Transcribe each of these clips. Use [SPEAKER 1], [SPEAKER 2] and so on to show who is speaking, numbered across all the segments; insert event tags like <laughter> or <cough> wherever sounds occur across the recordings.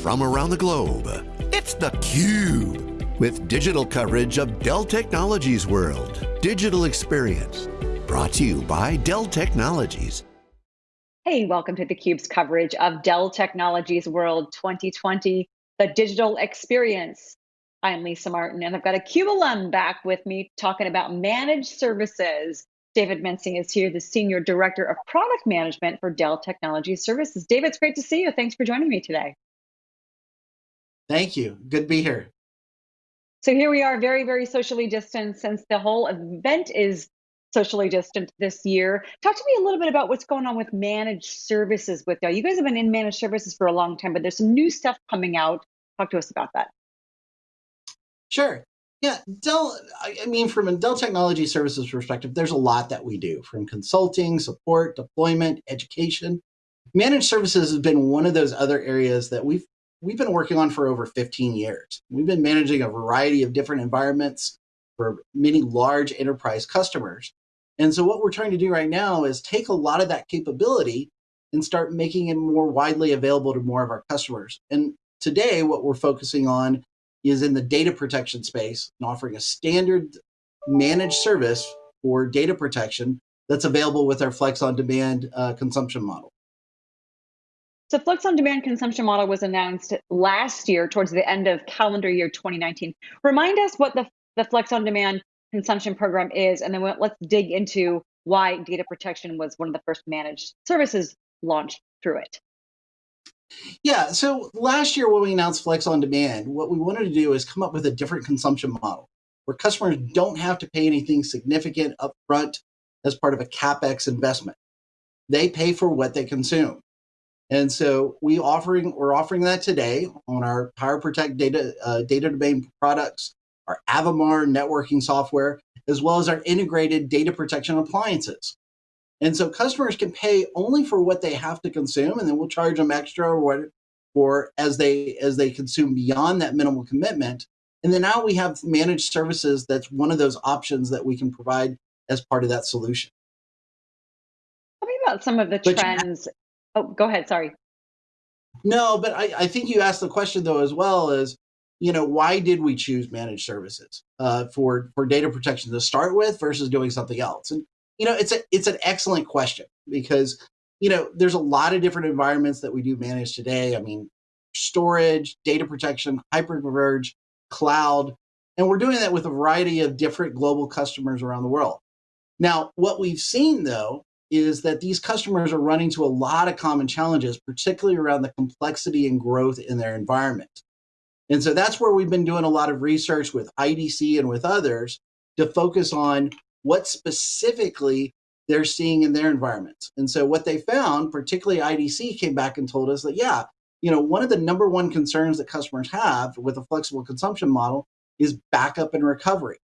[SPEAKER 1] from around the globe. It's theCUBE, with digital coverage of Dell Technologies World. Digital Experience, brought to you by Dell Technologies.
[SPEAKER 2] Hey, welcome to theCUBE's coverage of Dell Technologies World 2020, the digital experience. I'm Lisa Martin, and I've got a CUBE alum back with me talking about managed services. David Mensing is here, the Senior Director of Product Management for Dell Technology Services. David, it's great to see you. Thanks for joining me today.
[SPEAKER 3] Thank you. Good to be here.
[SPEAKER 2] So here we are, very, very socially distant since the whole event is socially distant this year. Talk to me a little bit about what's going on with managed services with Dell. You guys have been in managed services for a long time, but there's some new stuff coming out. Talk to us about that.
[SPEAKER 3] Sure. Yeah, Dell, I mean, from a Dell Technology Services perspective, there's a lot that we do from consulting, support, deployment, education. Managed services has been one of those other areas that we've we've been working on for over 15 years. We've been managing a variety of different environments for many large enterprise customers. And so what we're trying to do right now is take a lot of that capability and start making it more widely available to more of our customers. And today, what we're focusing on is in the data protection space and offering a standard managed service for data protection that's available with our Flex on Demand uh, consumption model.
[SPEAKER 2] So Flex on Demand consumption model was announced last year towards the end of calendar year 2019. Remind us what the, the Flex on Demand consumption program is, and then let's dig into why data protection was one of the first managed services launched through it.
[SPEAKER 3] Yeah, so last year when we announced Flex on Demand, what we wanted to do is come up with a different consumption model where customers don't have to pay anything significant upfront as part of a CapEx investment. They pay for what they consume. And so we offering we're offering that today on our Power Protect data uh, data domain products, our Avamar NetWorker software, as well as our integrated data protection appliances. And so customers can pay only for what they have to consume, and then we'll charge them extra or what for as they as they consume beyond that minimal commitment. And then now we have managed services that's one of those options that we can provide as part of that solution.
[SPEAKER 2] Tell me about some of the but trends. Oh, go ahead. Sorry.
[SPEAKER 3] No, but I, I think you asked the question though as well as, you know, why did we choose managed services uh, for for data protection to start with versus doing something else? And you know, it's a it's an excellent question because you know there's a lot of different environments that we do manage today. I mean, storage, data protection, hyperconverged, cloud, and we're doing that with a variety of different global customers around the world. Now, what we've seen though is that these customers are running to a lot of common challenges, particularly around the complexity and growth in their environment. And so that's where we've been doing a lot of research with IDC and with others to focus on what specifically they're seeing in their environments. And so what they found, particularly IDC came back and told us that, yeah, you know, one of the number one concerns that customers have with a flexible consumption model is backup and recovery.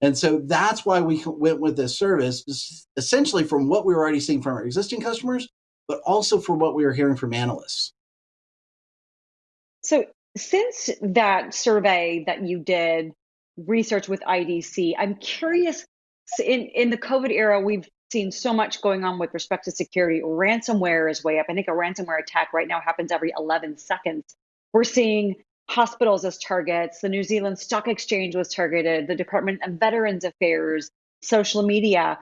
[SPEAKER 3] And so that's why we went with this service, essentially from what we were already seeing from our existing customers, but also from what we were hearing from analysts.
[SPEAKER 2] So since that survey that you did, research with IDC, I'm curious in, in the COVID era, we've seen so much going on with respect to security. Ransomware is way up. I think a ransomware attack right now happens every 11 seconds. We're seeing hospitals as targets. The New Zealand Stock Exchange was targeted, the Department of Veterans Affairs, social media.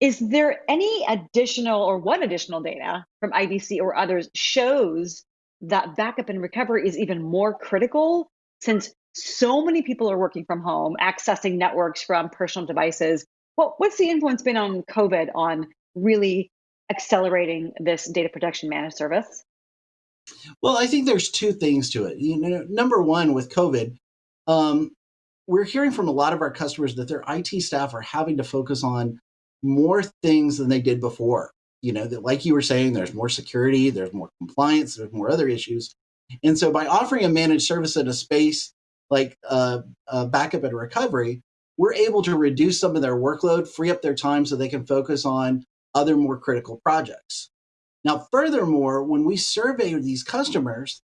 [SPEAKER 2] Is there any additional or what additional data from IDC or others shows that backup and recovery is even more critical since so many people are working from home, accessing networks from personal devices? Well, what's the influence been on COVID on really accelerating this data protection managed service?
[SPEAKER 3] Well, I think there's two things to it. You know, number one, with COVID, um, we're hearing from a lot of our customers that their IT staff are having to focus on more things than they did before. You know, that like you were saying, there's more security, there's more compliance, there's more other issues. And so by offering a managed service in a space like uh, backup and recovery, we're able to reduce some of their workload, free up their time so they can focus on other more critical projects. Now, furthermore, when we surveyed these customers,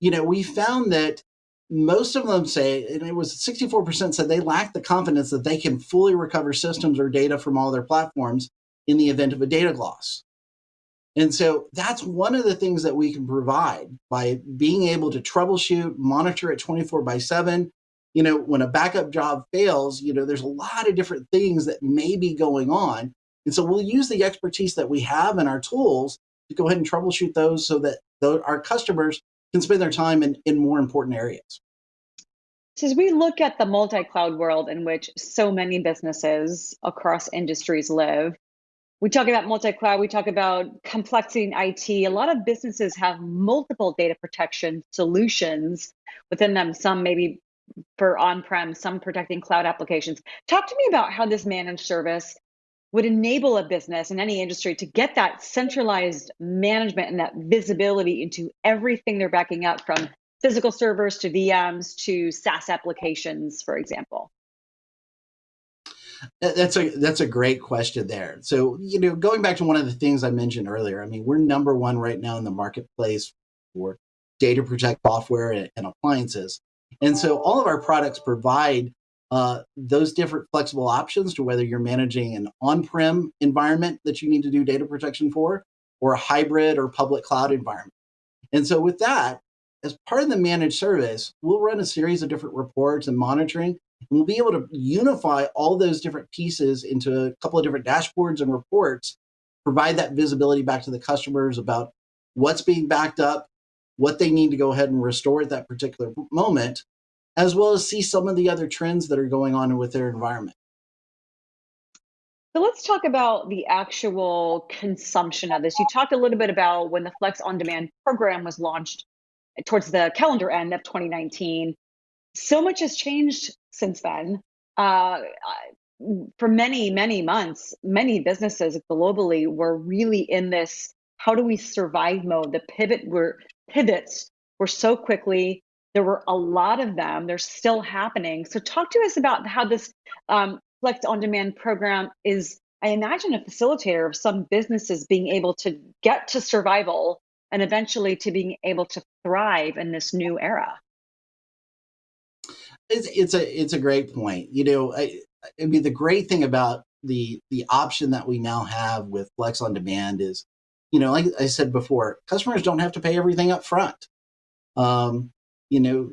[SPEAKER 3] you know, we found that most of them say, and it was 64% said they lack the confidence that they can fully recover systems or data from all their platforms in the event of a data loss. And so that's one of the things that we can provide by being able to troubleshoot, monitor it 24 by 7. You know, when a backup job fails, you know, there's a lot of different things that may be going on. And so we'll use the expertise that we have in our tools to go ahead and troubleshoot those so that our customers can spend their time in, in more important areas.
[SPEAKER 2] So as we look at the multi-cloud world in which so many businesses across industries live, we talk about multi-cloud, we talk about complexity in IT. A lot of businesses have multiple data protection solutions within them, some maybe for on-prem, some protecting cloud applications. Talk to me about how this managed service would enable a business in any industry to get that centralized management and that visibility into everything they're backing up from physical servers to VMs to SaaS applications, for example.
[SPEAKER 3] That's a that's a great question there. So, you know, going back to one of the things I mentioned earlier, I mean, we're number one right now in the marketplace for data protect software and, and appliances. And so all of our products provide uh, those different flexible options to whether you're managing an on-prem environment that you need to do data protection for, or a hybrid or public cloud environment. And so with that, as part of the managed service, we'll run a series of different reports and monitoring and we'll be able to unify all those different pieces into a couple of different dashboards and reports, provide that visibility back to the customers about what's being backed up, what they need to go ahead and restore at that particular moment, as well as see some of the other trends that are going on with their environment.
[SPEAKER 2] So let's talk about the actual consumption of this. You talked a little bit about when the Flex on Demand program was launched towards the calendar end of 2019 so much has changed since then. Uh, for many, many months, many businesses globally were really in this how do we survive mode. The pivot were pivots were so quickly. There were a lot of them. They're still happening. So talk to us about how this um, Flex on Demand program is. I imagine a facilitator of some businesses being able to get to survival and eventually to being able to thrive in this new era.
[SPEAKER 3] It's, it's a it's a great point. You know, I, I mean, the great thing about the the option that we now have with Flex on Demand is, you know, like I said before, customers don't have to pay everything up front. Um, you know,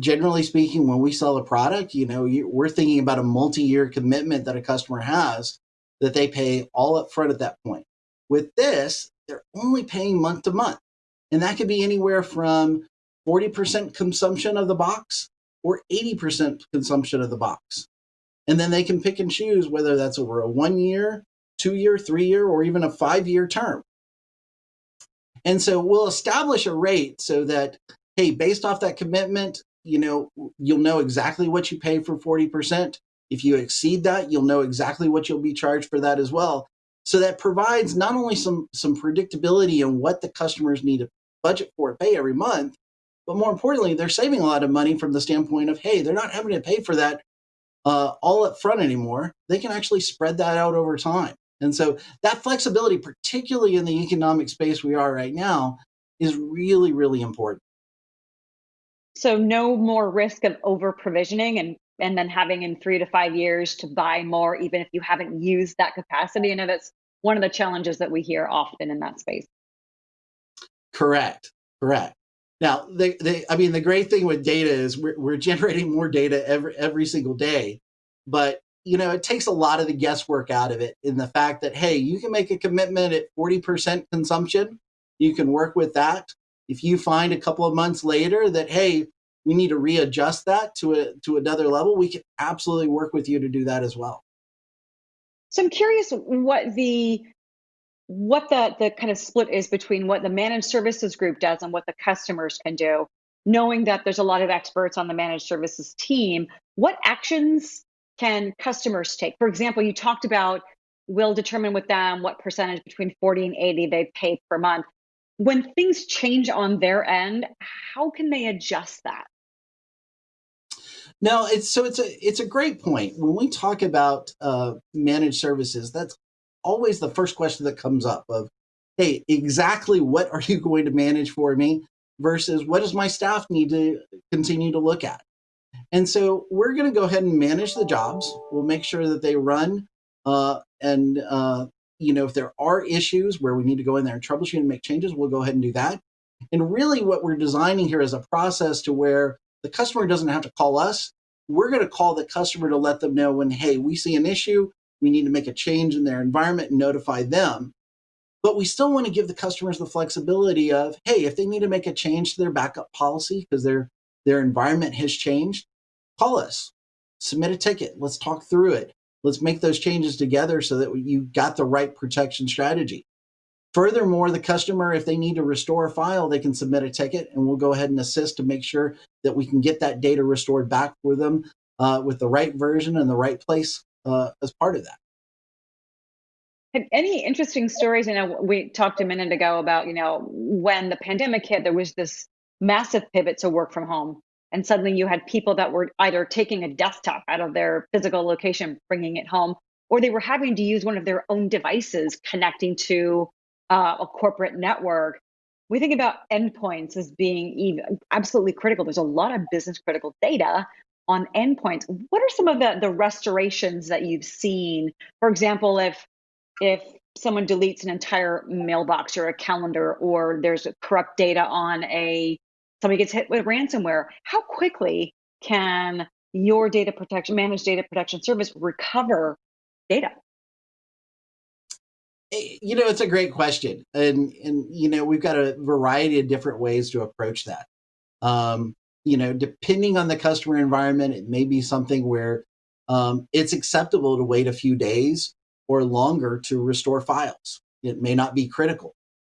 [SPEAKER 3] generally speaking, when we sell a product, you know, we're thinking about a multi-year commitment that a customer has that they pay all up front at that point. With this, they're only paying month to month. And that could be anywhere from 40% consumption of the box or 80% consumption of the box. And then they can pick and choose whether that's over a one year, two year, three year, or even a five year term. And so we'll establish a rate so that, hey, based off that commitment, you know, you'll know exactly what you pay for 40%. If you exceed that, you'll know exactly what you'll be charged for that as well. So that provides not only some, some predictability in what the customers need to budget for pay every month, but more importantly, they're saving a lot of money from the standpoint of, hey, they're not having to pay for that uh, all up front anymore. They can actually spread that out over time. And so that flexibility, particularly in the economic space we are right now, is really, really important.
[SPEAKER 2] So no more risk of over provisioning and and then having in three to five years to buy more, even if you haven't used that capacity. I know that's one of the challenges that we hear often in that space.
[SPEAKER 3] Correct. Correct. Now, they, they, I mean, the great thing with data is we're, we're <laughs> generating more data every every single day, but you know, it takes a lot of the guesswork out of it in the fact that hey, you can make a commitment at forty percent consumption. You can work with that. If you find a couple of months later that hey, we need to readjust that to a to another level, we can absolutely work with you to do that as well.
[SPEAKER 2] So I'm curious what the what the, the kind of split is between what the managed services group does and what the customers can do, knowing that there's a lot of experts on the managed services team, what actions can customers take? For example, you talked about we'll determine with them what percentage between 40 and 80 they pay per month. When things change on their end, how can they adjust that?
[SPEAKER 3] No, it's so it's a it's a great point. When we talk about uh, managed services, that's always the first question that comes up of, hey, exactly what are you going to manage for me versus what does my staff need to continue to look at? And so we're going to go ahead and manage the jobs. We'll make sure that they run uh, and uh, you know, if there are issues where we need to go in there and troubleshoot and make changes, we'll go ahead and do that. And really what we're designing here is a process to where the customer doesn't have to call us. We're going to call the customer to let them know when, hey, we see an issue, we need to make a change in their environment and notify them. But we still want to give the customers the flexibility of, hey, if they need to make a change to their backup policy because their their environment has changed, call us, submit a ticket, let's talk through it. Let's make those changes together so that you got the right protection strategy. Furthermore, the customer, if they need to restore a file, they can submit a ticket and we'll go ahead and assist to make sure that we can get that data restored back for them uh, with the right version and the right place uh, as part of that.
[SPEAKER 2] Any interesting stories? You know, we talked a minute ago about, you know, when the pandemic hit, there was this massive pivot to work from home. And suddenly you had people that were either taking a desktop out of their physical location, bringing it home, or they were having to use one of their own devices connecting to uh, a corporate network. We think about endpoints as being even, absolutely critical. There's a lot of business critical data on endpoints. What are some of the, the restorations that you've seen? For example, if if someone deletes an entire mailbox or a calendar, or there's corrupt data on a somebody gets hit with ransomware, how quickly can your data protection managed data protection service recover data?
[SPEAKER 3] Eh, you know, it's a great question, and and you know we've got a variety of different ways to approach that. Um, you know, depending on the customer environment, it may be something where um, it's acceptable to wait a few days or longer to restore files. It may not be critical.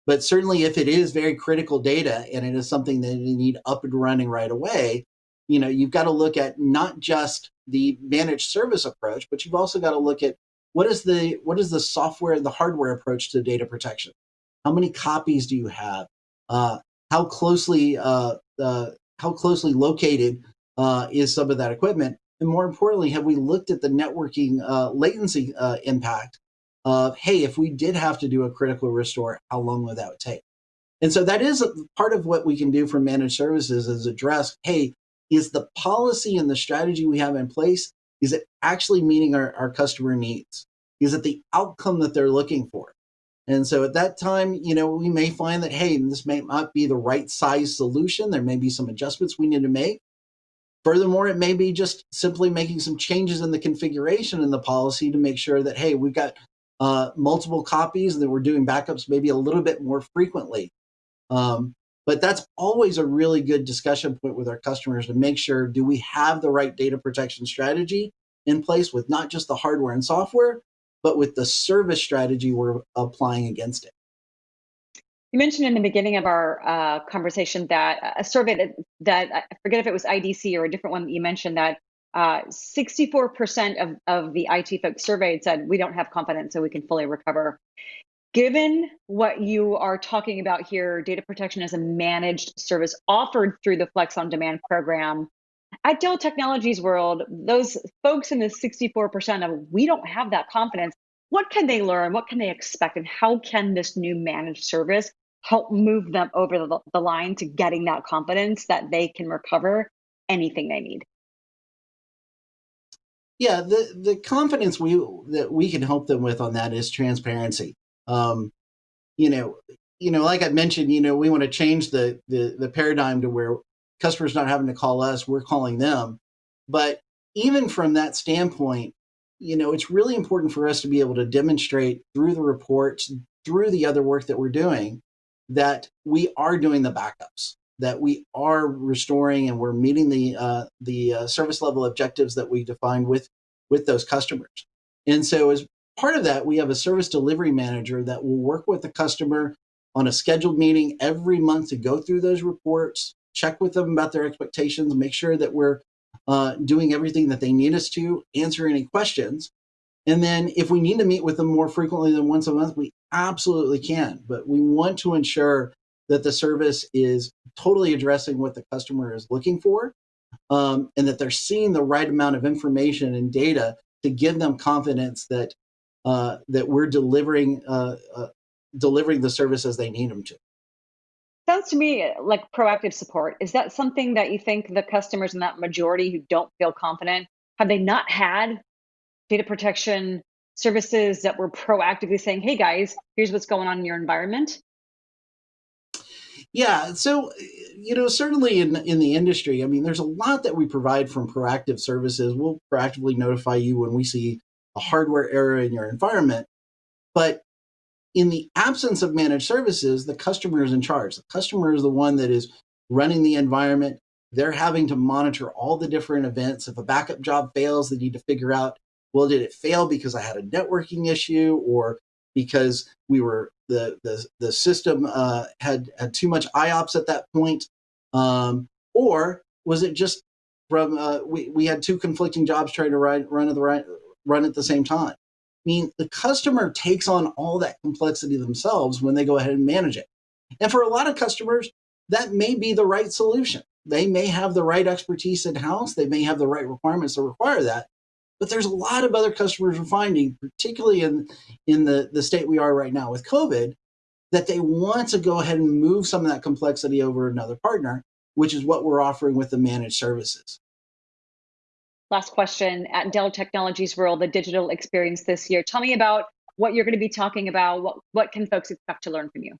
[SPEAKER 3] But certainly if it is very critical data and it is something that you need up and running right away, you know, you've got to look at not just the managed service approach, but you've also got to look at what is the what is the software, the hardware approach to data protection? How many copies do you have? Uh, how closely uh, uh, how closely located uh, is some of that equipment? And more importantly, have we looked at the networking uh, latency uh, impact of, hey, if we did have to do a critical restore, how long would that take? And so that is part of what we can do for managed services is address, hey, is the policy and the strategy we have in place, is it actually meeting our, our customer needs? Is it the outcome that they're looking for? And so at that time, you know, we may find that, hey, this may not be the right size solution. There may be some adjustments we need to make. Furthermore, it may be just simply making some changes in the configuration in the policy to make sure that, hey, we've got uh, multiple copies and that we're doing backups maybe a little bit more frequently. Um, but that's always a really good discussion point with our customers to make sure, do we have the right data protection strategy in place with not just the hardware and software, but with the service strategy we're applying against it.
[SPEAKER 2] You mentioned in the beginning of our uh, conversation that a survey that, that I forget if it was IDC or a different one that you mentioned that 64% uh, of, of the IT folks surveyed said we don't have confidence so we can fully recover. Given what you are talking about here, data protection as a managed service offered through the Flex on Demand program, at Dell Technologies World, those folks in the 64% of we don't have that confidence. What can they learn? What can they expect? And how can this new managed service help move them over the, the line to getting that confidence that they can recover anything they need?
[SPEAKER 3] Yeah, the the confidence we that we can help them with on that is transparency. Um, you know, you know, like I mentioned, you know, we want to change the the the paradigm to where customers not having to call us, we're calling them. But even from that standpoint, you know, it's really important for us to be able to demonstrate through the reports, through the other work that we're doing, that we are doing the backups, that we are restoring and we're meeting the uh, the uh, service level objectives that we defined with with those customers. And so as part of that, we have a service delivery manager that will work with the customer on a scheduled meeting every month to go through those reports, check with them about their expectations, make sure that we're uh, doing everything that they need us to, answer any questions. And then if we need to meet with them more frequently than once a month, we absolutely can. But we want to ensure that the service is totally addressing what the customer is looking for um, and that they're seeing the right amount of information and data to give them confidence that uh, that we're delivering uh, uh, delivering the services they need them to.
[SPEAKER 2] Sounds to me like proactive support. Is that something that you think the customers in that majority who don't feel confident have they not had data protection services that were proactively saying, hey guys, here's what's going on in your environment?
[SPEAKER 3] Yeah, so you know, certainly in in the industry, I mean, there's a lot that we provide from proactive services. We'll proactively notify you when we see a hardware error in your environment. But in the absence of managed services, the customer is in charge. The customer is the one that is running the environment. They're having to monitor all the different events. If a backup job fails, they need to figure out, well, did it fail because I had a networking issue or because we were the the, the system uh, had had too much IOPS at that point, um, or was it just from uh, we we had two conflicting jobs trying to run run at the right run at the same time? I mean, the customer takes on all that complexity themselves when they go ahead and manage it. And for a lot of customers, that may be the right solution. They may have the right expertise in house. They may have the right requirements to require that. But there's a lot of other customers we're finding, particularly in, in the, the state we are right now with COVID, that they want to go ahead and move some of that complexity over another partner, which is what we're offering with the managed services.
[SPEAKER 2] Last question at Dell Technologies World, the digital experience this year. Tell me about what you're going to be talking about. What, what can folks expect to learn from you?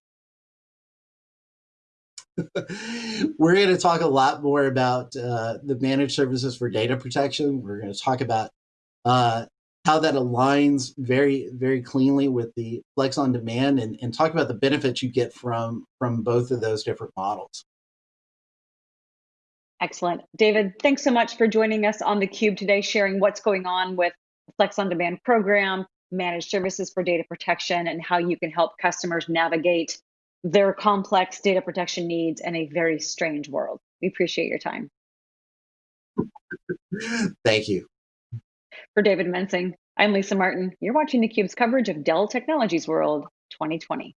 [SPEAKER 2] <laughs>
[SPEAKER 3] We're going to talk a lot more about uh, the managed services for data protection. We're going to talk about uh, how that aligns very, very cleanly with the Flex on Demand and, and talk about the benefits you get from, from both of those different models.
[SPEAKER 2] Excellent. David, thanks so much for joining us on theCUBE today, sharing what's going on with Flex on Demand program, managed services for data protection, and how you can help customers navigate their complex data protection needs in a very strange world. We appreciate your time.
[SPEAKER 3] Thank you.
[SPEAKER 2] For David Mensing, I'm Lisa Martin. You're watching theCUBE's coverage of Dell Technologies World 2020.